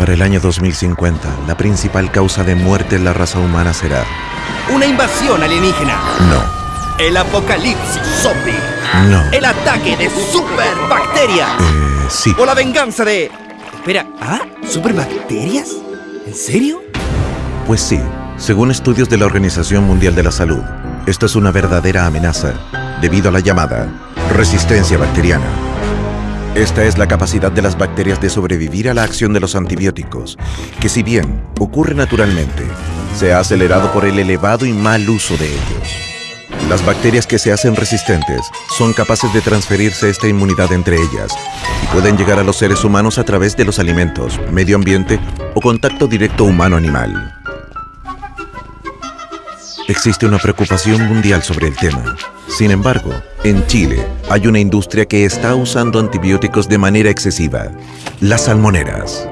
Para el año 2050, la principal causa de muerte en la raza humana será... Una invasión alienígena. No, El apocalipsis zombie. no. El ataque de superbacterias. Eh, sí. O la venganza de... Espera, ¿ah? ¿Superbacterias? ¿En serio? Pues sí, según estudios de la Organización Mundial de la Salud, esto es una verdadera amenaza debido a la llamada resistencia bacteriana. Esta es la capacidad de las bacterias de sobrevivir a la acción de los antibióticos, que si bien ocurre naturalmente, se ha acelerado por el elevado y mal uso de ellos. Las bacterias que se hacen resistentes son capaces de transferirse esta inmunidad entre ellas y pueden llegar a los seres humanos a través de los alimentos, medio ambiente o contacto directo humano-animal. Existe una preocupación mundial sobre el tema. Sin embargo, en Chile hay una industria que está usando antibióticos de manera excesiva. Las salmoneras.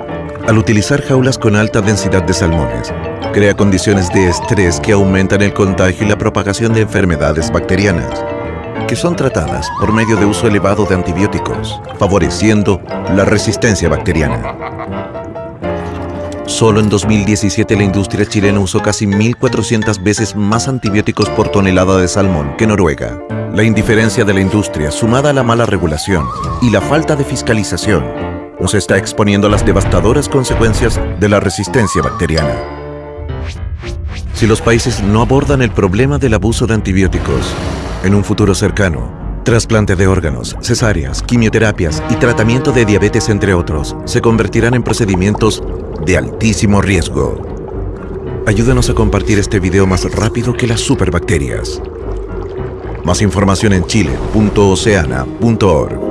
Al utilizar jaulas con alta densidad de salmones, crea condiciones de estrés que aumentan el contagio y la propagación de enfermedades bacterianas, que son tratadas por medio de uso elevado de antibióticos, favoreciendo la resistencia bacteriana. Solo en 2017 la industria chilena usó casi 1.400 veces más antibióticos por tonelada de salmón que Noruega. La indiferencia de la industria, sumada a la mala regulación y la falta de fiscalización, nos está exponiendo a las devastadoras consecuencias de la resistencia bacteriana. Si los países no abordan el problema del abuso de antibióticos, en un futuro cercano, trasplante de órganos, cesáreas, quimioterapias y tratamiento de diabetes, entre otros, se convertirán en procedimientos de altísimo riesgo. Ayúdanos a compartir este video más rápido que las superbacterias. Más información en chile.oceana.org.